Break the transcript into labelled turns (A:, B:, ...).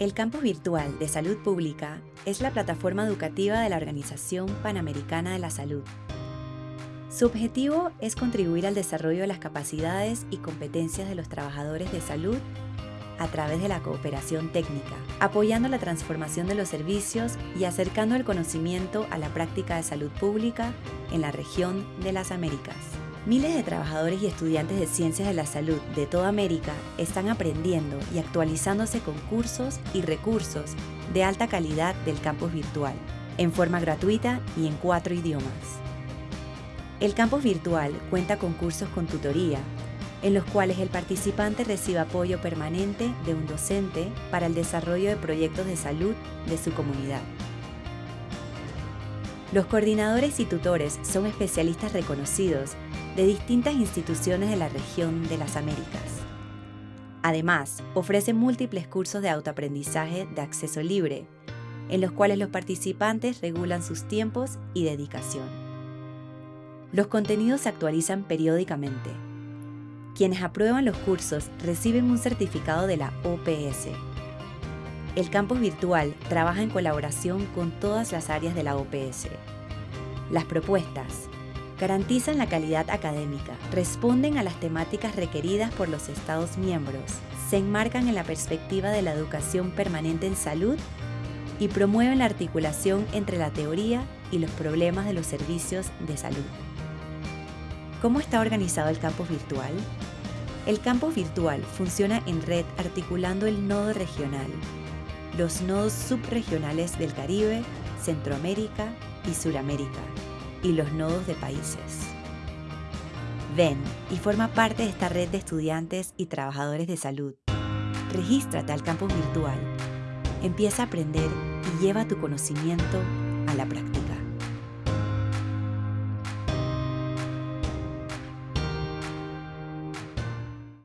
A: El Campus Virtual de Salud Pública es la plataforma educativa de la Organización Panamericana de la Salud. Su objetivo es contribuir al desarrollo de las capacidades y competencias de los trabajadores de salud a través de la cooperación técnica, apoyando la transformación de los servicios y acercando el conocimiento a la práctica de salud pública en la región de las Américas. Miles de trabajadores y estudiantes de ciencias de la salud de toda América están aprendiendo y actualizándose con cursos y recursos de alta calidad del campus virtual, en forma gratuita y en cuatro idiomas. El campus virtual cuenta con cursos con tutoría, en los cuales el participante recibe apoyo permanente de un docente para el desarrollo de proyectos de salud de su comunidad. Los coordinadores y tutores son especialistas reconocidos de distintas instituciones de la región de las Américas. Además, ofrece múltiples cursos de autoaprendizaje de acceso libre, en los cuales los participantes regulan sus tiempos y dedicación. Los contenidos se actualizan periódicamente. Quienes aprueban los cursos reciben un certificado de la OPS. El campus virtual trabaja en colaboración con todas las áreas de la OPS. Las propuestas garantizan la calidad académica, responden a las temáticas requeridas por los Estados miembros, se enmarcan en la perspectiva de la educación permanente en salud y promueven la articulación entre la teoría y los problemas de los servicios de salud. ¿Cómo está organizado el campus virtual? El campus virtual funciona en red articulando el nodo regional, los nodos subregionales del Caribe, Centroamérica y Suramérica, y los nodos de países. Ven y forma parte de esta red de estudiantes y trabajadores de salud. Regístrate al campus virtual. Empieza a aprender y lleva tu conocimiento a la práctica.